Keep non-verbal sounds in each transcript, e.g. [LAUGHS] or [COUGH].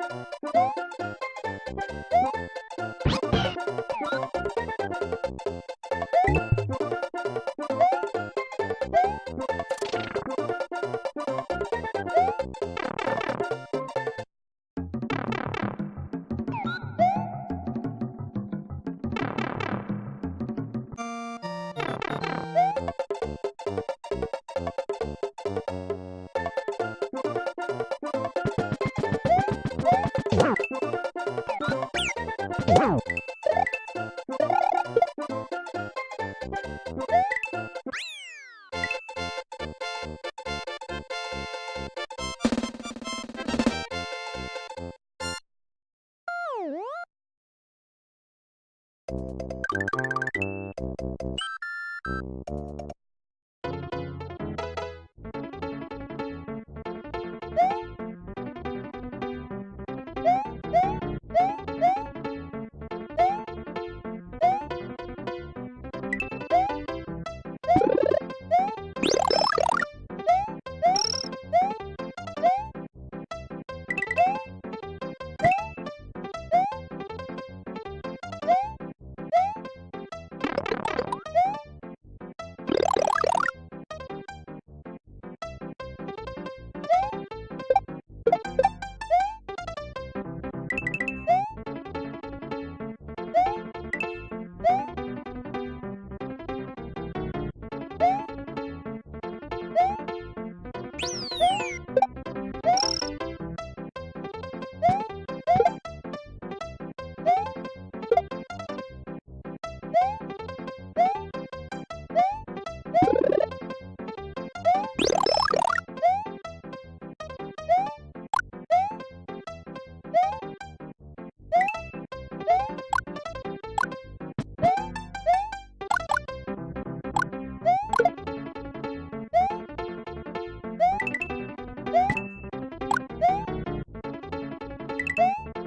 Música [LAUGHS] you [LAUGHS] え?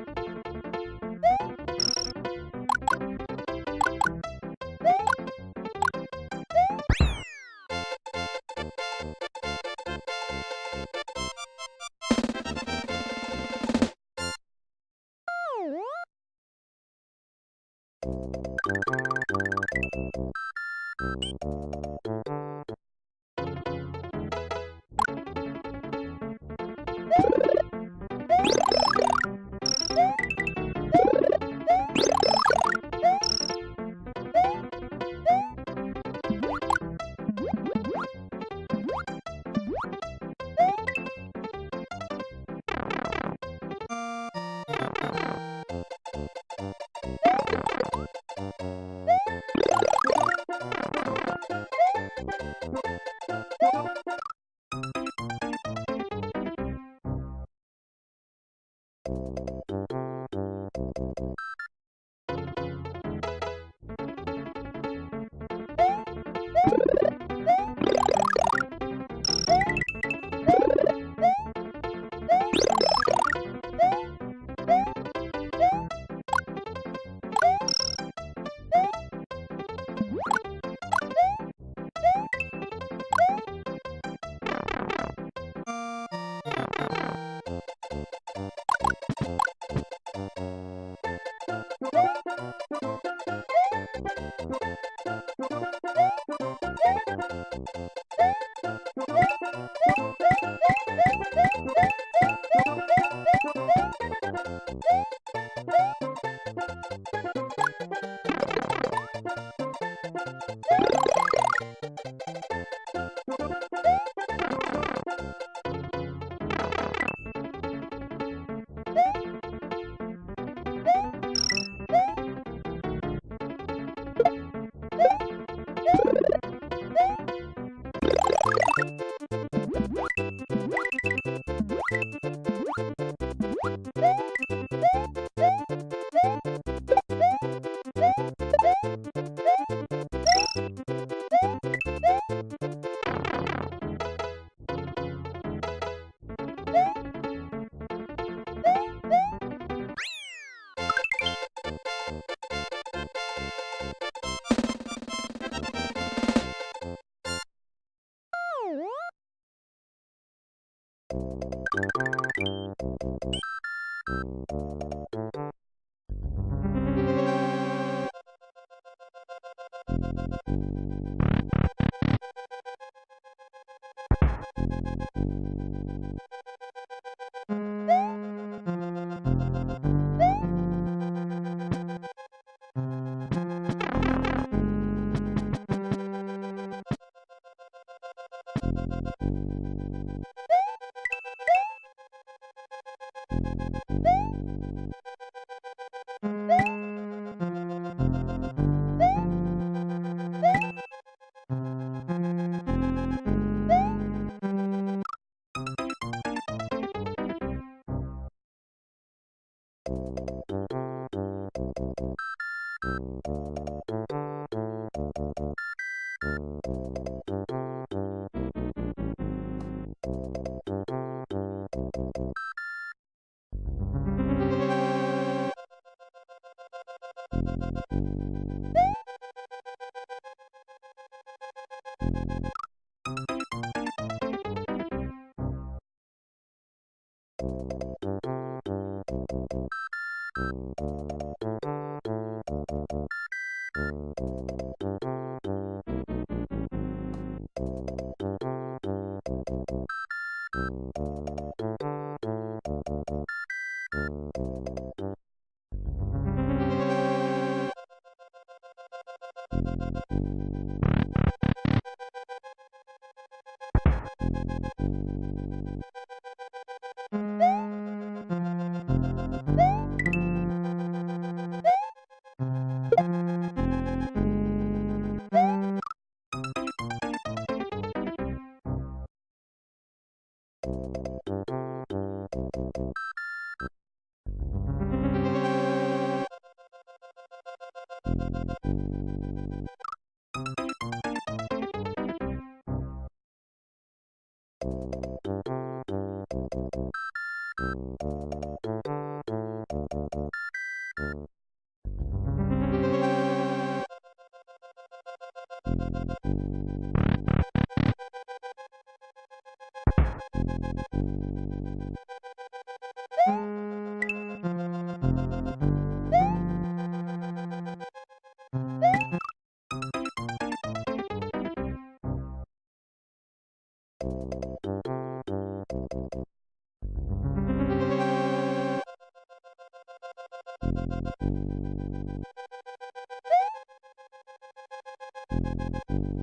ん? Thank you.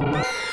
you